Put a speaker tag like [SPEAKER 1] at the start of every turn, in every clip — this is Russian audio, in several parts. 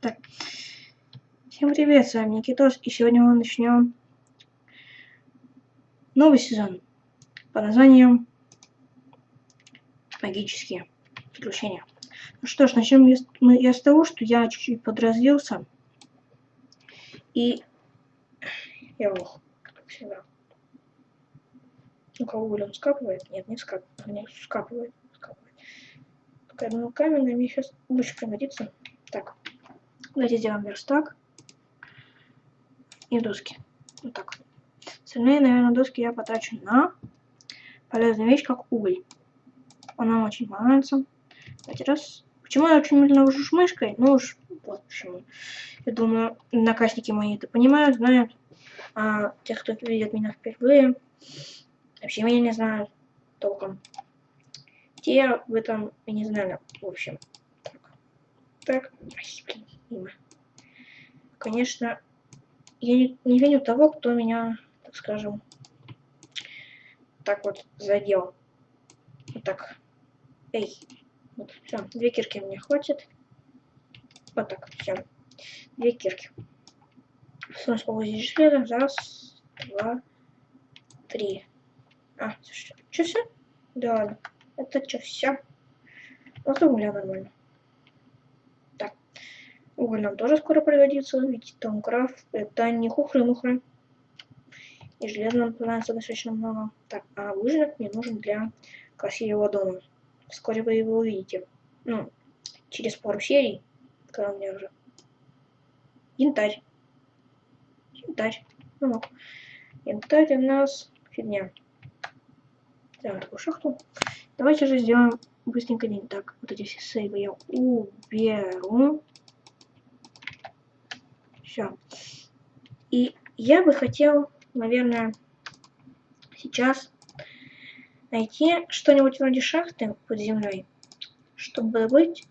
[SPEAKER 1] Так. Всем привет, с вами Никитос, и сегодня мы начнем новый сезон под названием Магические приключения. Ну что ж, начнем я, с того, что я чуть-чуть подразделся. И я лох, как всегда. Ну-ка, уголь он скапывает? Нет, не скапывает. Не скапывает. скапывает. Только я думаю, каменный мне сейчас лучше пригодится. Так, давайте сделаем верстак и доски. Вот так. Остальные, наверное, доски я потрачу на полезную вещь, как уголь. Она очень понравится. Давайте раз. Почему я очень медленно вожу мышкой? Ну уж вот почему. Я думаю, наказники мои это понимают, знают. А те, кто видят меня впервые, вообще меня не знают толком. Те в этом и не знали. В общем. Так. Так. Блин, мимо. Конечно, я не, не виню того, кто меня, так скажем, так вот задел. Вот так. Эй. Вот, все, две кирки мне хватит. Вот так, все. Две кирки. Солнце здесь железо. Раз, два, три. А, что, все? Да ладно. Это что, все? Вот угля нормально. Уголь нам тоже скоро пригодится, ведь Томкрафт это не хухры-мухры. И железа нам понадобится достаточно много. Так, а выжиг мне нужен для красивого дома. Вскоре вы его увидите. Ну, через пару серий, когда у меня уже янтарь. Янтарь. Ну, янтарь у нас фигня. Сделаем такую шахту. Давайте же сделаем быстренько день. Так, вот эти все сейвы я уберу. Все. И я бы хотел, наверное, сейчас найти что-нибудь вроде шахты под землей, чтобы быть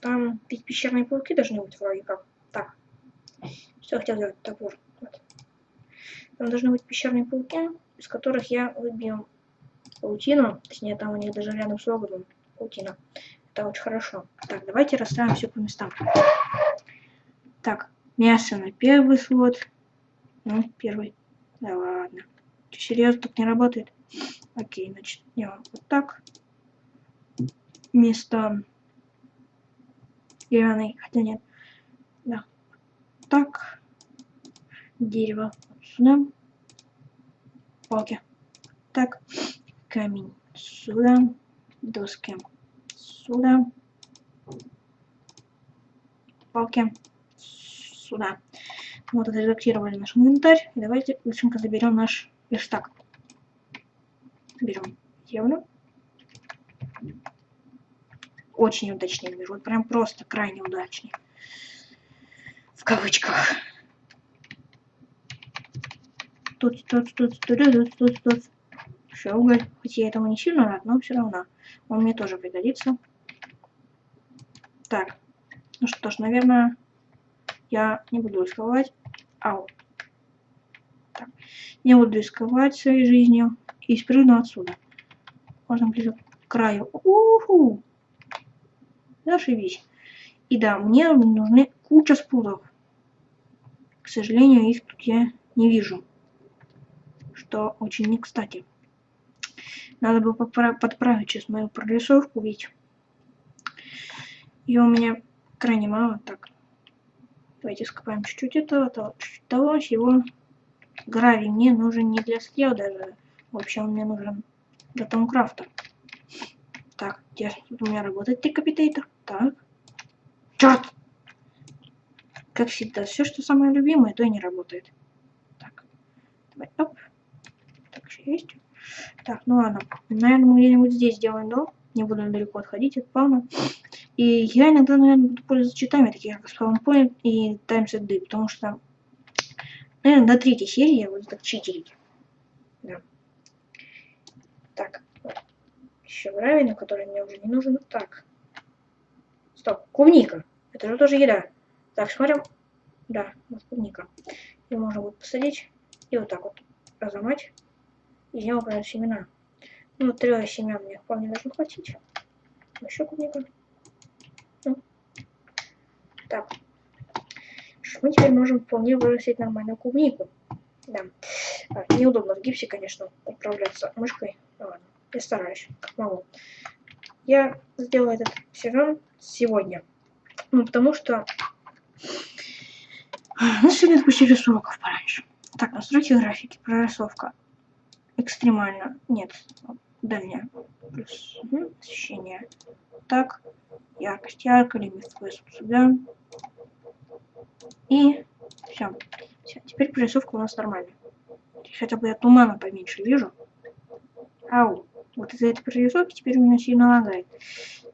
[SPEAKER 1] там, ведь пещерные пауки должны быть вроде как. Так. Что я хотел сделать? Топор. Вот. Там должны быть пещерные пауки, из которых я выбью паутину. Точнее, там у них даже рядом с логовом паутина. Это очень хорошо. Так, давайте расставим все по местам. Так, мясо на первый слот. Ну, первый. Да ладно. Что, серьезно, так не работает? Окей, значит, делаем вот так. Вместо деревянной, хотя нет. Да. Так. Дерево сюда. Палки. Так. Камень сюда. Доски сюда. Палки сюда. Вот отредактировали наш инвентарь. И давайте быстренько заберем наш верстак берем евро. Очень удачный мир. Вот прям просто крайне удачный. В кавычках. Тут, тут, тут, тут, тут, тут, тут. Все, уголь. Хоть я этому не сильно рад, но все равно. Он мне тоже пригодится. Так. Ну что ж, наверное, я не буду рисковать. Ау. Так. Не буду рисковать своей жизнью и спрыгну отсюда. Можно ближе к краю. Уху! Зашибись. И да, мне нужны куча спутов. К сожалению, их тут я не вижу. Что очень не кстати. Надо бы подправить сейчас мою прорисовку, ведь ее у меня крайне мало. Так, давайте скопаем чуть-чуть этого, того, чуть-чуть того, всего. Гравий мне нужен не для скел даже. Вообще он мне нужен для Томкрафта. Так, где у меня работает декапитейтор? Так. Черт! Как всегда, все, что самое любимое, то и не работает. Так, давай, оп. Так, еще есть. Так, ну ладно. Наверное, мы где-нибудь здесь сделаем дом. Не буду далеко отходить от спауна. И я иногда, наверное, буду пользоваться читами, такие как Spawn и Times at Day, потому что, наверное, до третьей серии я буду так читерить. Да. Так, еще гравий, который мне уже не нужен. Так. Стоп, клубника. Это же тоже еда. Так, смотрим. Да, вот клубника. Ее можно будет посадить и вот так вот разломать. Из него появятся семена. Ну, трех семян мне вполне должно хватить. Еще клубника. Ну. Так, мы теперь можем вполне вырастить нормальную клубнику. Да. А, неудобно в гипсе, конечно, управляться мышкой. Ну, ладно, я стараюсь, как могу. Я сделаю этот сезон сегодня. Ну, потому что... Ну, сегодня отпустили уроков пораньше. Так, настройки графики, прорисовка. Экстремально. Нет, дальняя. Угу, освещение. Так, яркость ярко, лимит сюда. И все. все. Теперь прорисовка у нас нормальная. Хотя бы я тумана поменьше вижу. Ау. Вот из-за этой прорисовки теперь у меня сильно лагает.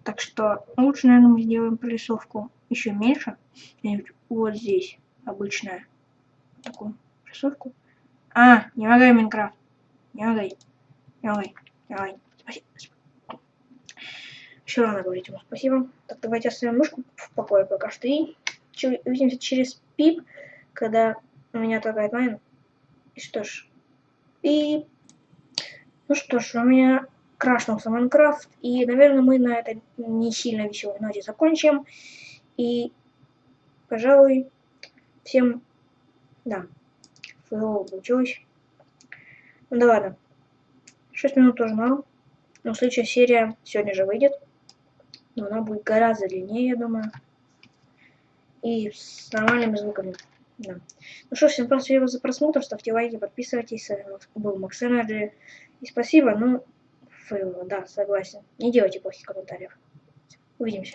[SPEAKER 1] Так что лучше, наверное, мы сделаем прорисовку еще меньше. Вот здесь обычная. Такую прорисовку. А, не лагай Майнкрафт. Не лагай. Не лагай. Лагай. Спасибо. Еще рано говорить ему спасибо. Так, давайте оставим мышку в покое пока что. И увидимся через пип, когда у меня отлагает майн. И что ж. И... Ну что ж, у меня крашнулся Майнкрафт. И, наверное, мы на этой не сильно веселой ноте закончим. И, пожалуй, всем... Да, фейлово получилось. Ну да ладно. 6 минут тоже мало. Но следующая серия сегодня же выйдет. Но она будет гораздо длиннее, я думаю. И с нормальными звуками. Да. Ну что, всем спасибо за просмотр. Ставьте лайки, подписывайтесь. С вами был Макс Энерджи. И спасибо. Ну, фейл, да, согласен. Не делайте плохих комментариев. Увидимся.